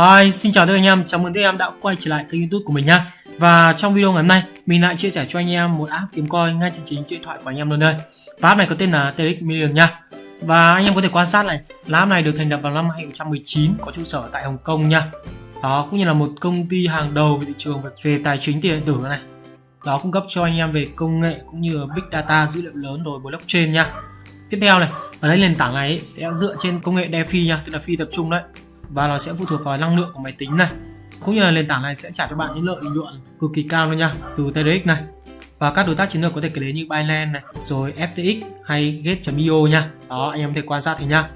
Hi, xin chào tất cả anh em, chào mừng tất cả anh em đã quay trở lại kênh youtube của mình nha Và trong video ngày hôm nay, mình lại chia sẻ cho anh em một app kiếm coin ngay trên chính điện thoại của anh em luôn đây. Và app này có tên là TX Million nha Và anh em có thể quan sát này, là app này được thành lập vào năm 2019, có trụ sở tại Hồng Kông nha Đó, cũng như là một công ty hàng đầu về thị trường về, về tài chính tiền điện tử này. Đó, cung cấp cho anh em về công nghệ cũng như big data, dữ liệu lớn rồi blockchain nha Tiếp theo này, ở đây nền tảng này sẽ dựa trên công nghệ DeFi nha, tức là phi tập trung đấy và nó sẽ phụ thuộc vào năng lượng của máy tính này. Cũng như là nền tảng này sẽ trả cho bạn những lợi nhuận cực kỳ cao luôn nha từ TRX này. Và các đối tác chiến lược có thể kể đến như Binance này rồi FTX hay Gate.io nha. Đó anh em có thể quan sát thì nha.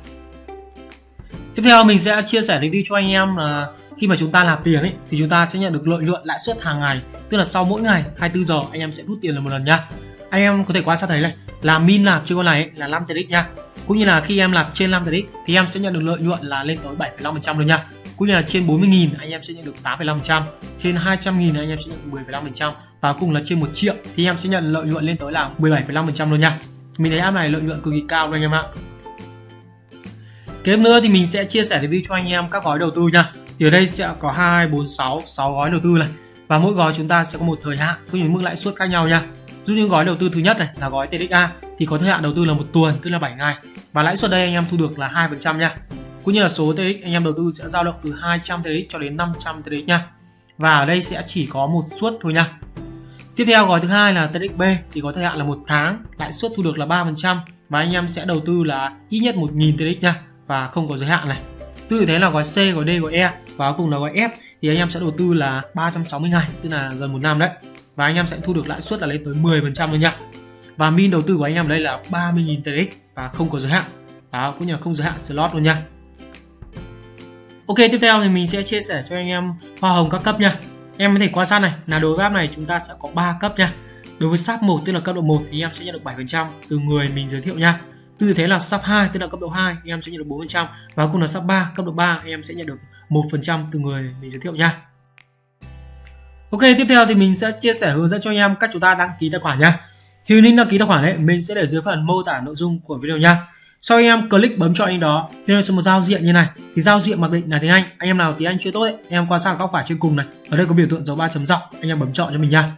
Tiếp theo mình sẽ chia sẻ review cho anh em là khi mà chúng ta nạp tiền ấy thì chúng ta sẽ nhận được lợi nhuận lãi suất hàng ngày. Tức là sau mỗi ngày 24 giờ anh em sẽ rút tiền là một lần nha. Anh em có thể quan sát thấy này là min nạp trên con này ấy, là 5 TRX nha cũng như là khi em làm trên 5 tỷ thì em sẽ nhận được lợi nhuận là lên tới 7,5% luôn nha. Cũng như là trên 40.000 anh em sẽ nhận được 8,5% trên 200.000 anh em sẽ nhận được 10,5% và cùng là trên 1 triệu thì em sẽ nhận lợi nhuận lên tới là 17,5% luôn nha. Mình thấy app này lợi nhuận cực kỳ cao luôn anh em ạ. Kế nữa thì mình sẽ chia sẻ review cho anh em các gói đầu tư nha. Thì ở đây sẽ có 2, 4, 6, 6 gói đầu tư này và mỗi gói chúng ta sẽ có một thời hạn cũng như mức lãi suất khác nhau nha Dụ như gói đầu tư thứ nhất này là gói TDA thì có thời hạn đầu tư là một tuần tức là 7 ngày và lãi suất đây anh em thu được là 2% nha. Cũng như là số TDX anh em đầu tư sẽ dao động từ 200 TDX cho đến 500 TDX nha. Và ở đây sẽ chỉ có một suất thôi nha. Tiếp theo gói thứ hai là TDXB thì có thời hạn là một tháng, lãi suất thu được là 3% và anh em sẽ đầu tư là ít nhất 1.000 TDX nha và không có giới hạn này. Tương tự thế là gói C, gói D, gói E và cuối cùng là gói F thì anh em sẽ đầu tư là 360 ngày, tức là gần một năm đấy. Và anh em sẽ thu được lãi suất là lên tới 10% luôn nha và min đầu tư của anh em đây là 30.000 TRX và không có giới hạn. Đó, cũng như là không giới hạn slot luôn nha Ok, tiếp theo thì mình sẽ chia sẻ cho anh em hoa hồng các cấp nha em có thể quan sát này, là đối với app này chúng ta sẽ có 3 cấp nha đối với sáp 1 tức là cấp độ 1 thì em sẽ nhận được 7% từ người mình giới thiệu nha Tư thế là sub 2 tức là cấp độ 2 em sẽ nhận được 4% và cũng là sub 3 cấp độ 3 em sẽ nhận được 1% từ người mình giới thiệu nha. Ok, tiếp theo thì mình sẽ chia sẻ hướng dẫn cho anh em cách chúng ta đăng ký tài khoản nha. Thì link đăng ký tài khoản ấy, mình sẽ để dưới phần mô tả nội dung của video nha. Sau anh em click bấm chọn anh đó, thì nó sẽ một giao diện như này. Thì giao diện mặc định là tiếng Anh anh em nào tiếng Anh chưa tốt ấy em qua sang góc phải trên cùng này. Ở đây có biểu tượng dấu ba chấm dọc, anh em bấm chọn cho mình nha.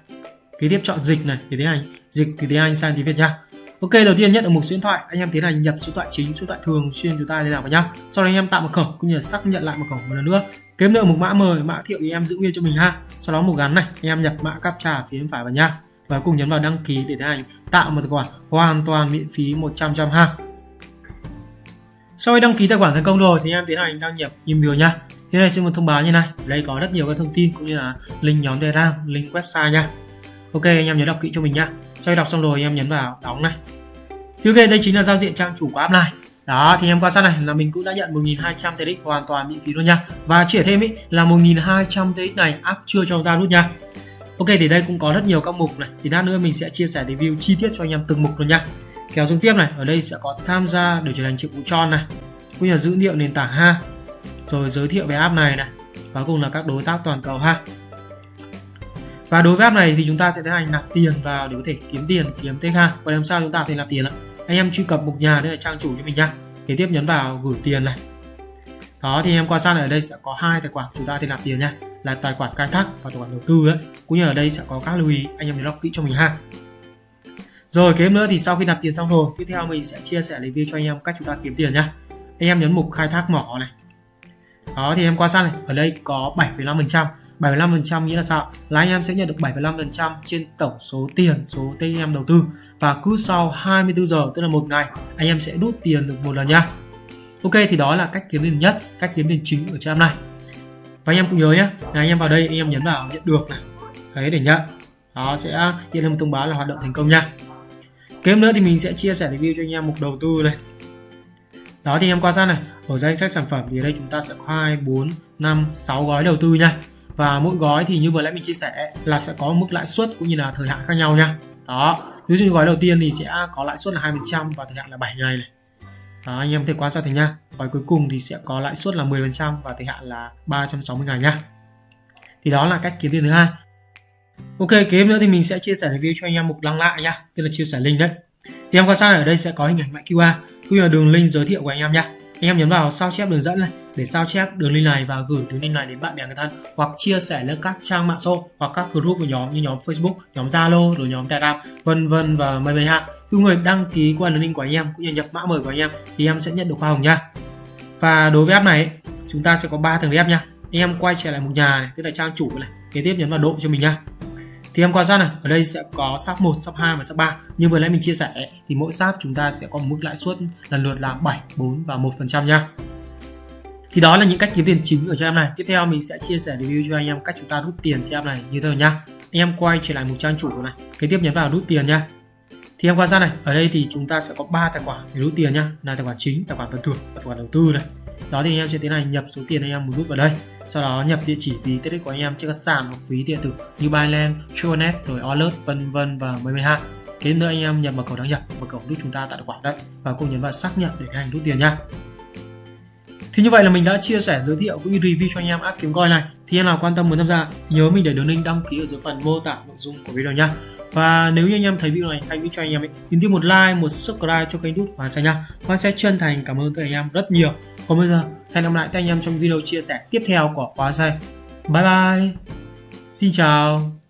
Kế tiếp chọn dịch này, thì tiếng Anh. Dịch từ tiếng Anh sang tiếng Việt nha. Ok, đầu tiên nhất ở mục số điện thoại. Anh em tiến hành nhập số điện thoại chính, số điện thoại thường xuyên chúng ta liên lạc vào nhá. Sau đó anh em tạo mật khẩu cũng như là xác nhận lại mật khẩu một lần nữa. Kiếm nữa mục mã mời mã thiệu thì em giữ nguyên cho mình ha. Sau đó mục gắn này, anh em nhập mã captcha phía bên phải vào nha và cùng nhấn vào đăng ký để tiến hành tạo một tài khoản hoàn toàn miễn phí 100 trăm ha. Sau khi đăng ký tài khoản thành công rồi thì em tiến hành đăng nhập email nha thế này sẽ một thông báo như này. Đây có rất nhiều các thông tin cũng như là link nhóm telegram, link website nha. Ok, anh em nhớ đọc kỹ cho mình nha sau khi đọc xong rồi em nhấn vào đóng này. Thì ok đây chính là giao diện trang chủ của app này đó, thì em quan sát này là mình cũng đã nhận 1200 TX hoàn toàn miễn phí luôn nha. Và chỉ thêm ý, là 1200 TX này app chưa cho ta rút nha. Ok, thì đây cũng có rất nhiều các mục này. Thì lát nữa mình sẽ chia sẻ review chi tiết cho anh em từng mục luôn nha. Kéo xuống tiếp này, ở đây sẽ có tham gia để trở thành triệu phú tròn này. Cũng như là dữ liệu nền tảng ha. Rồi giới thiệu về app này này. Và cùng là các đối tác toàn cầu ha và đối với app này thì chúng ta sẽ tiến hành nạp tiền vào để có thể kiếm tiền kiếm TK ha. Và làm sao chúng ta có thể nạp tiền ạ? Anh em truy cập mục nhà đây là trang chủ cho mình nhá. Kế tiếp nhấn vào gửi tiền này. Đó thì em quan sát ở đây sẽ có hai tài khoản chúng ta thì nạp tiền nha. Là tài khoản khai thác và tài khoản đầu tư ấy. Cũng như ở đây sẽ có các lưu ý anh em nhớ đọc kỹ cho mình ha. Rồi kế nữa thì sau khi nạp tiền xong rồi tiếp theo mình sẽ chia sẻ review cho anh em cách chúng ta kiếm tiền nhá. Anh em nhấn mục khai thác mỏ này. Đó thì em quan sát này ở đây có 7,5% 75% nghĩa là sao? Là anh em sẽ nhận được 75% trên tổng số tiền, số TM đầu tư và cứ sau 24 giờ tức là một ngày anh em sẽ rút tiền được một lần nha. Ok thì đó là cách kiếm tiền nhất, cách kiếm tiền chính ở trên này. Và anh em cũng nhớ nhé, là anh em vào đây anh em nhấn vào nhận được này. Đấy để nhận. Đó sẽ hiện lên một thông báo là hoạt động thành công nha. Kế nữa thì mình sẽ chia sẻ review cho anh em mục đầu tư này. Đó thì em quan sát này, ở danh sách sản phẩm thì ở đây chúng ta sẽ có 2, 4, 5, 6 gói đầu tư nha và mỗi gói thì như vừa nãy mình chia sẻ là sẽ có mức lãi suất cũng như là thời hạn khác nhau nha. Đó ví dụ như gói đầu tiên thì sẽ có lãi suất là 2% và thời hạn là 7 ngày này. Đó, anh em có thể quan sát thấy nha. Gói cuối cùng thì sẽ có lãi suất là 10% và thời hạn là 360 ngày nha. Thì đó là cách kiếm tiền thứ hai. Ok kế nữa thì mình sẽ chia sẻ review cho anh em mục đăng lại nha tức là chia sẻ link đấy. Thì em quan sát ở đây sẽ có hình ảnh mã QR cũng như là đường link giới thiệu của anh em nha anh em nhấn vào sao chép đường dẫn này để sao chép đường link này và gửi đường link này đến bạn bè người thân hoặc chia sẻ lên các trang mạng xã hội hoặc các group của nhóm như nhóm Facebook, nhóm Zalo, rồi nhóm Telegram, vân vân và mây mây ha. Cứ người đăng ký qua đường link của anh em cũng như nhập mã mời của anh em thì em sẽ nhận được hoa hồng nha. Và đối với app này chúng ta sẽ có 3 tầng app nha. Anh em quay trở lại một nhà này, tức là trang chủ này, kế tiếp nhấn vào độ cho mình nha thì em quan sát này ở đây sẽ có sắp 1, sắp 2 và sắp 3 như vừa nãy mình chia sẻ thì mỗi sắp chúng ta sẽ có một mức lãi suất lần lượt là 7, 4 và 1 phần trăm nha. Thì đó là những cách kiếm tiền chính ở cho em này. Tiếp theo mình sẽ chia sẻ review cho anh em cách chúng ta rút tiền cho em này như thế nào nha. Anh em quay trở lại một trang chủ này kế tiếp nhấn vào rút tiền nha. Thì em quan sát này ở đây thì chúng ta sẽ có 3 tài khoản để rút tiền nhá là tài khoản chính tài khoản phần thưởng tài khoản đầu tư này. Đó thì anh em sẽ tiến hành nhập số tiền anh em muốn rút vào đây sau đó nhập địa chỉ ví tiết của anh em trên các sàn hoặc ví điện tử như Binance, Tronet, rồi Alert, vân vân và mấy mấy ha kế nữa anh em nhập mật khẩu đăng nhập mật khẩu giúp chúng ta tạo tài khoản đấy và cùng nhấn vào xác nhận để hành rút tiền nha thì như vậy là mình đã chia sẻ, giới thiệu, cũng như review cho anh em app kiếm coin này. Thì em nào quan tâm muốn tham gia, nhớ mình để đường link đăng ký ở dưới phần mô tả nội dung của video nha và nếu như anh em thấy video này hay cho anh em ấy nhấn tiếp một like, một subscribe cho kênh youtube và sẽ nha Hoa sẽ chân thành cảm ơn tất cả anh em rất nhiều. Còn bây giờ, hẹn gặp lại các anh em trong video chia sẻ tiếp theo của khóa xe bye bye. Xin chào.